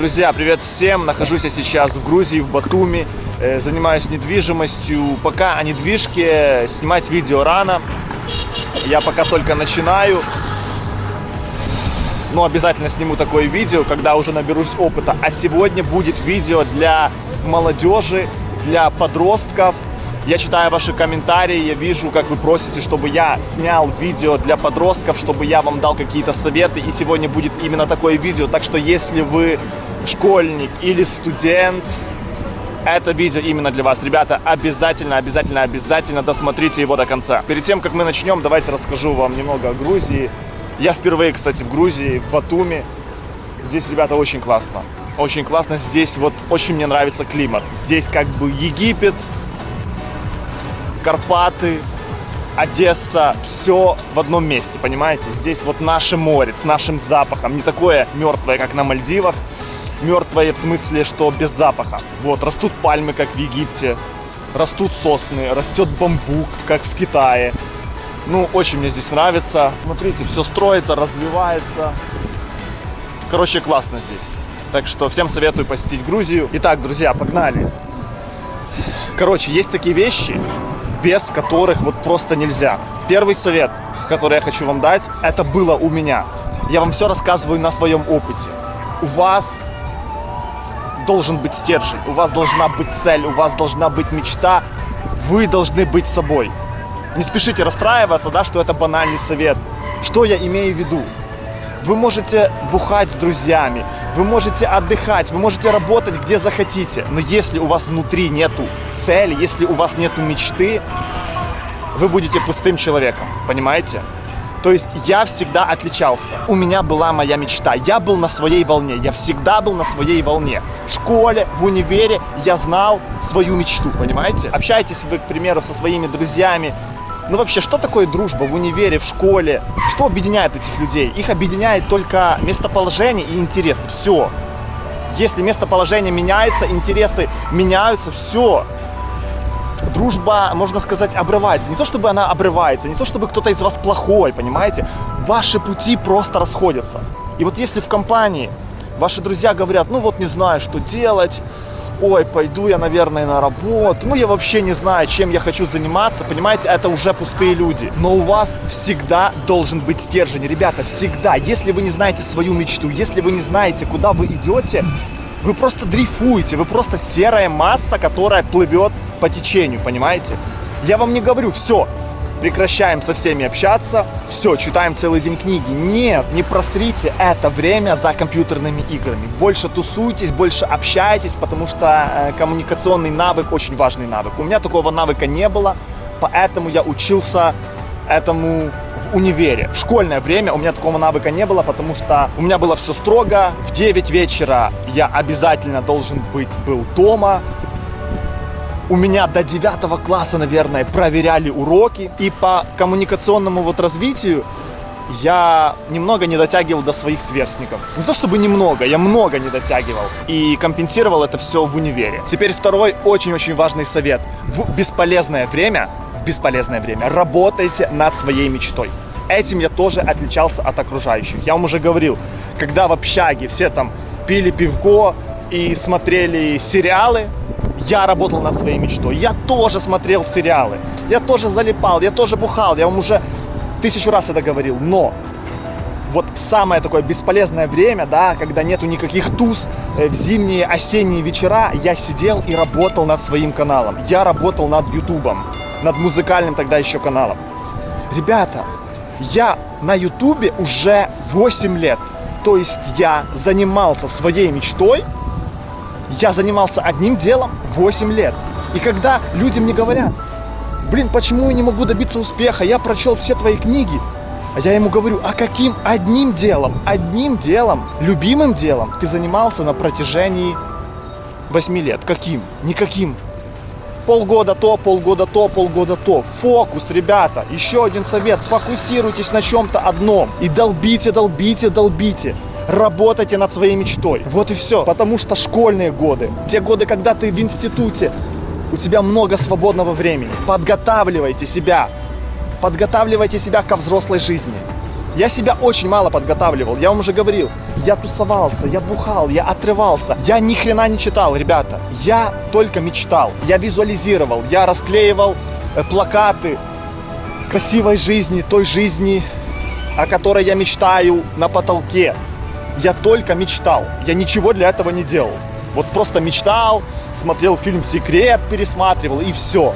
Друзья, привет всем! Нахожусь я сейчас в Грузии, в Батуми. Э, занимаюсь недвижимостью. Пока о недвижке снимать видео рано. Я пока только начинаю. Но обязательно сниму такое видео, когда уже наберусь опыта. А сегодня будет видео для молодежи, для подростков. Я читаю ваши комментарии, я вижу, как вы просите, чтобы я снял видео для подростков, чтобы я вам дал какие-то советы. И сегодня будет именно такое видео. Так что если вы школьник или студент, это видео именно для вас. Ребята, обязательно, обязательно, обязательно досмотрите его до конца. Перед тем, как мы начнем, давайте расскажу вам немного о Грузии. Я впервые, кстати, в Грузии, в Батуми. Здесь, ребята, очень классно. Очень классно. Здесь вот очень мне нравится климат. Здесь как бы Египет, Карпаты, Одесса, все в одном месте, понимаете? Здесь вот наше море с нашим запахом, не такое мертвое, как на Мальдивах, мертвое в смысле, что без запаха. Вот, растут пальмы, как в Египте, растут сосны, растет бамбук, как в Китае. Ну, очень мне здесь нравится. Смотрите, все строится, развивается. Короче, классно здесь. Так что всем советую посетить Грузию. Итак, друзья, погнали. Короче, есть такие вещи, без которых вот просто нельзя. Первый совет, который я хочу вам дать, это было у меня. Я вам все рассказываю на своем опыте. У вас должен быть стержень, у вас должна быть цель, у вас должна быть мечта. Вы должны быть собой. Не спешите расстраиваться, да, что это банальный совет. Что я имею в виду? Вы можете бухать с друзьями, вы можете отдыхать, вы можете работать где захотите. Но если у вас внутри нету цели, если у вас нету мечты, вы будете пустым человеком, понимаете? То есть я всегда отличался. У меня была моя мечта. Я был на своей волне. Я всегда был на своей волне. В школе, в универе я знал свою мечту, понимаете? Общайтесь вы, к примеру, со своими друзьями. Ну вообще, что такое дружба в универе, в школе? Что объединяет этих людей? Их объединяет только местоположение и интересы. Все. Если местоположение меняется, интересы меняются, все дружба, можно сказать, обрывается. Не то, чтобы она обрывается, не то, чтобы кто-то из вас плохой, понимаете? Ваши пути просто расходятся. И вот если в компании ваши друзья говорят, ну вот не знаю, что делать, ой, пойду я, наверное, на работу, ну я вообще не знаю, чем я хочу заниматься, понимаете, это уже пустые люди. Но у вас всегда должен быть стержень, ребята, всегда. Если вы не знаете свою мечту, если вы не знаете, куда вы идете, вы просто дрейфуете, вы просто серая масса, которая плывет по течению, понимаете? Я вам не говорю, все, прекращаем со всеми общаться, все, читаем целый день книги. Нет, не просрите это время за компьютерными играми. Больше тусуйтесь, больше общайтесь, потому что э, коммуникационный навык очень важный навык. У меня такого навыка не было, поэтому я учился этому в универе. В школьное время у меня такого навыка не было, потому что у меня было все строго. В 9 вечера я обязательно должен быть был дома. У меня до 9 класса, наверное, проверяли уроки. И по коммуникационному вот развитию я немного не дотягивал до своих сверстников. Не то чтобы немного, я много не дотягивал. И компенсировал это все в универе. Теперь второй очень-очень важный совет. В бесполезное время в бесполезное время. Работайте над своей мечтой. Этим я тоже отличался от окружающих. Я вам уже говорил, когда в общаге все там пили пивко и смотрели сериалы, я работал над своей мечтой. Я тоже смотрел сериалы. Я тоже залипал, я тоже бухал. Я вам уже тысячу раз это говорил. Но вот самое такое бесполезное время, да, когда нету никаких туз, э, в зимние, осенние вечера, я сидел и работал над своим каналом. Я работал над ютубом над музыкальным тогда еще каналом. Ребята, я на ютубе уже 8 лет. То есть я занимался своей мечтой, я занимался одним делом 8 лет. И когда люди мне говорят, блин, почему я не могу добиться успеха, я прочел все твои книги, а я ему говорю, а каким одним делом, одним делом, любимым делом ты занимался на протяжении 8 лет? Каким? Никаким полгода то, полгода то, полгода то. Фокус, ребята. Еще один совет. Сфокусируйтесь на чем-то одном. И долбите, долбите, долбите. Работайте над своей мечтой. Вот и все. Потому что школьные годы, те годы, когда ты в институте, у тебя много свободного времени. Подготавливайте себя. Подготавливайте себя ко взрослой жизни. Я себя очень мало подготавливал, я вам уже говорил. Я тусовался, я бухал, я отрывался. Я ни хрена не читал, ребята. Я только мечтал. Я визуализировал, я расклеивал э, плакаты красивой жизни, той жизни, о которой я мечтаю на потолке. Я только мечтал. Я ничего для этого не делал. Вот просто мечтал, смотрел фильм «Секрет», пересматривал и все.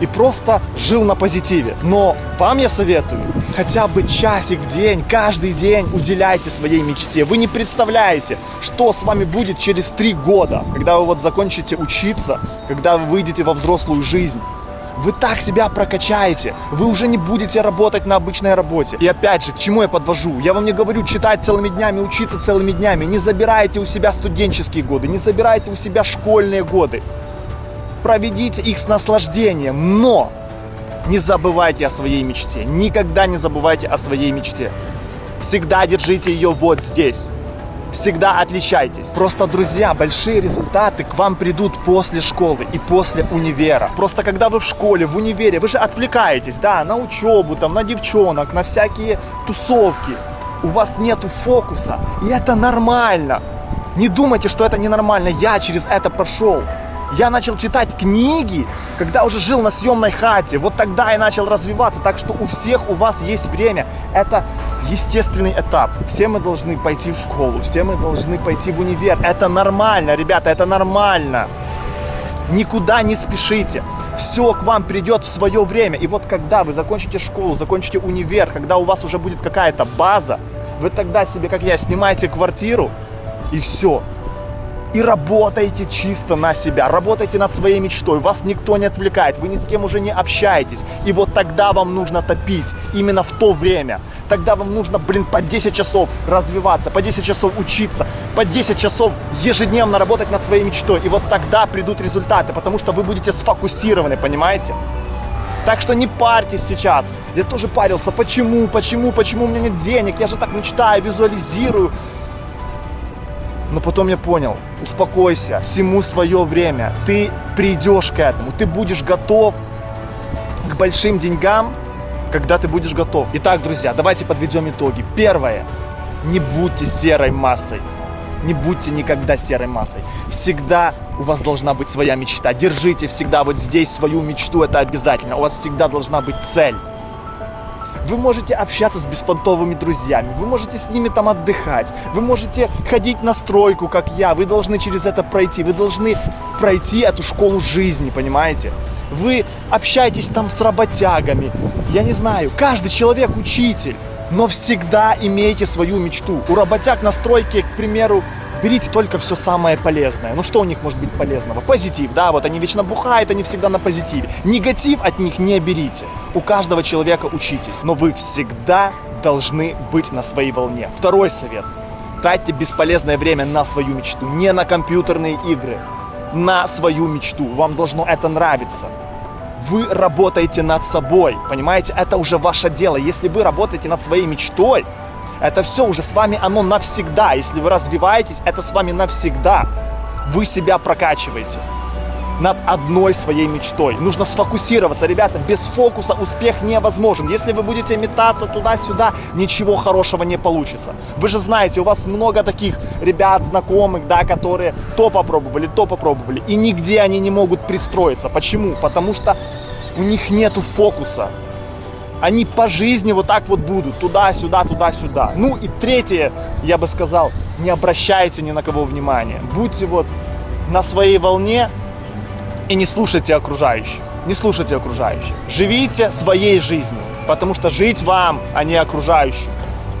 И просто жил на позитиве. Но вам я советую, хотя бы часик в день, каждый день уделяйте своей мечте. Вы не представляете, что с вами будет через три года, когда вы вот закончите учиться, когда вы выйдете во взрослую жизнь. Вы так себя прокачаете, вы уже не будете работать на обычной работе. И опять же, к чему я подвожу? Я вам не говорю читать целыми днями, учиться целыми днями. Не забирайте у себя студенческие годы, не забирайте у себя школьные годы. Проведите их с наслаждением, но не забывайте о своей мечте. Никогда не забывайте о своей мечте. Всегда держите ее вот здесь всегда отличайтесь. Просто, друзья, большие результаты к вам придут после школы и после универа. Просто когда вы в школе, в универе, вы же отвлекаетесь, да, на учебу, там, на девчонок, на всякие тусовки. У вас нету фокуса, и это нормально. Не думайте, что это ненормально, я через это прошел. Я начал читать книги, когда уже жил на съемной хате. Вот тогда я начал развиваться. Так что у всех у вас есть время. Это естественный этап. Все мы должны пойти в школу, все мы должны пойти в универ. Это нормально, ребята, это нормально. Никуда не спешите. Все к вам придет в свое время. И вот когда вы закончите школу, закончите универ, когда у вас уже будет какая-то база, вы тогда себе, как я, снимаете квартиру, и все и работаете чисто на себя, работаете над своей мечтой, вас никто не отвлекает, вы ни с кем уже не общаетесь. И вот тогда вам нужно топить, именно в то время. Тогда вам нужно, блин, по 10 часов развиваться, по 10 часов учиться, по 10 часов ежедневно работать над своей мечтой. И вот тогда придут результаты, потому что вы будете сфокусированы, понимаете? Так что не парьтесь сейчас. Я тоже парился. Почему, почему, почему у меня нет денег? Я же так мечтаю, визуализирую. Но потом я понял, успокойся, всему свое время. Ты придешь к этому, ты будешь готов к большим деньгам, когда ты будешь готов. Итак, друзья, давайте подведем итоги. Первое. Не будьте серой массой. Не будьте никогда серой массой. Всегда у вас должна быть своя мечта. Держите всегда вот здесь свою мечту, это обязательно. У вас всегда должна быть цель. Вы можете общаться с беспонтовыми друзьями, вы можете с ними там отдыхать, вы можете ходить на стройку, как я, вы должны через это пройти, вы должны пройти эту школу жизни, понимаете? Вы общаетесь там с работягами, я не знаю, каждый человек учитель, но всегда имейте свою мечту. У работяг на стройке, к примеру, берите только все самое полезное. Ну что у них может быть полезного? Позитив, да, вот они вечно бухают, они всегда на позитиве. Негатив от них не берите. У каждого человека учитесь, но вы всегда должны быть на своей волне. Второй совет. Тратьте бесполезное время на свою мечту, не на компьютерные игры, на свою мечту. Вам должно это нравиться. Вы работаете над собой, понимаете? Это уже ваше дело. Если вы работаете над своей мечтой, это все уже с вами оно навсегда. Если вы развиваетесь, это с вами навсегда. Вы себя прокачиваете над одной своей мечтой. Нужно сфокусироваться, ребята, без фокуса успех невозможен. Если вы будете метаться туда-сюда, ничего хорошего не получится. Вы же знаете, у вас много таких ребят, знакомых, да, которые то попробовали, то попробовали, и нигде они не могут пристроиться. Почему? Потому что у них нету фокуса они по жизни вот так вот будут, туда-сюда, туда-сюда. Ну и третье, я бы сказал, не обращайте ни на кого внимания. Будьте вот на своей волне и не слушайте окружающих. Не слушайте окружающих. Живите своей жизнью, потому что жить вам, а не окружающим.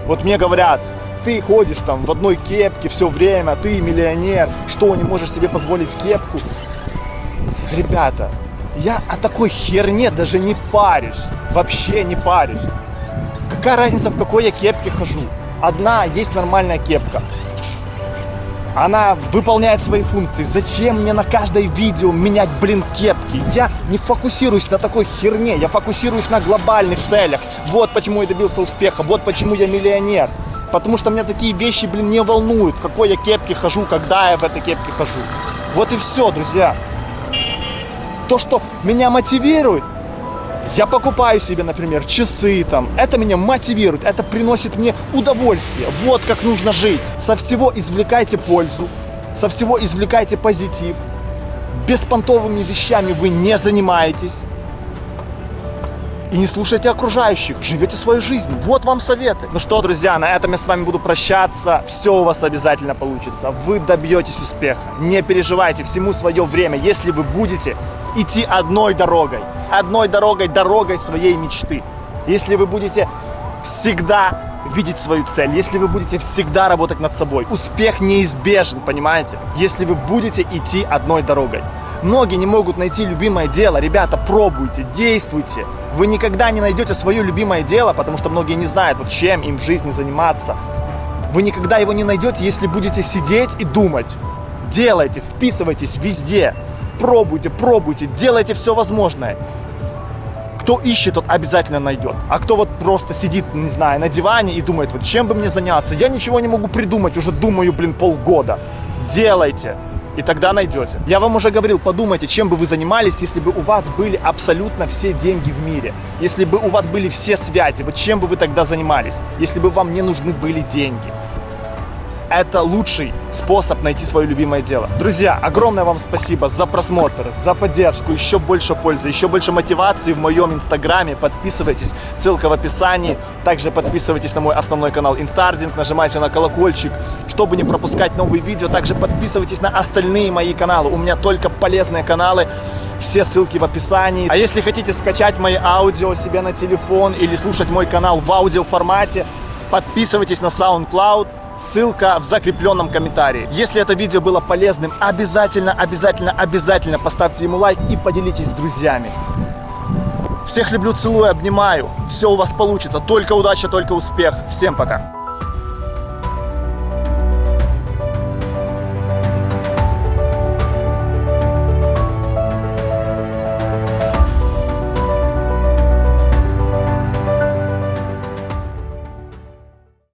Вот мне говорят, ты ходишь там в одной кепке все время, ты миллионер, что, не можешь себе позволить кепку? Ребята, я о такой херне даже не парюсь. Вообще не парюсь. Какая разница, в какой я кепке хожу? Одна есть нормальная кепка. Она выполняет свои функции. Зачем мне на каждое видео менять, блин, кепки? Я не фокусируюсь на такой херне. Я фокусируюсь на глобальных целях. Вот почему я добился успеха. Вот почему я миллионер. Потому что меня такие вещи, блин, не волнуют. Какой я кепке хожу, когда я в этой кепке хожу. Вот и все, друзья то, что меня мотивирует, Я покупаю себе, например, часы там. Это меня мотивирует, это приносит мне удовольствие. Вот как нужно жить. Со всего извлекайте пользу, со всего извлекайте позитив. Беспонтовыми вещами вы не занимаетесь. И не слушайте окружающих, живете свою жизнь. Вот вам советы. Ну что, друзья, на этом я с вами буду прощаться. Все у вас обязательно получится. Вы добьетесь успеха. Не переживайте, всему свое время, если вы будете идти одной дорогой. Одной дорогой, дорогой своей мечты. Если вы будете всегда видеть свою цель, если вы будете всегда работать над собой, успех неизбежен, понимаете? Если вы будете идти одной дорогой. Многие не могут найти любимое дело. Ребята, пробуйте, действуйте. Вы никогда не найдете свое любимое дело, потому что многие не знают, вот чем им в жизни заниматься. Вы никогда его не найдете, если будете сидеть и думать. Делайте, вписывайтесь везде. Пробуйте, пробуйте, делайте все возможное. Кто ищет, тот обязательно найдет. А кто вот просто сидит, не знаю, на диване и думает, вот чем бы мне заняться? Я ничего не могу придумать, уже думаю, блин, полгода. Делайте и тогда найдете. Я вам уже говорил, подумайте, чем бы вы занимались, если бы у вас были абсолютно все деньги в мире, если бы у вас были все связи, вот чем бы вы тогда занимались, если бы вам не нужны были деньги это лучший способ найти свое любимое дело. Друзья, огромное вам спасибо за просмотр, за поддержку, еще больше пользы, еще больше мотивации в моем инстаграме. Подписывайтесь, ссылка в описании. Также подписывайтесь на мой основной канал Инстардинг, нажимайте на колокольчик, чтобы не пропускать новые видео. Также подписывайтесь на остальные мои каналы. У меня только полезные каналы. Все ссылки в описании. А если хотите скачать мои аудио себе на телефон или слушать мой канал в аудиоформате, подписывайтесь на SoundCloud. Ссылка в закрепленном комментарии. Если это видео было полезным, обязательно, обязательно, обязательно поставьте ему лайк и поделитесь с друзьями. Всех люблю, целую, обнимаю. Все у вас получится. Только удача, только успех. Всем пока.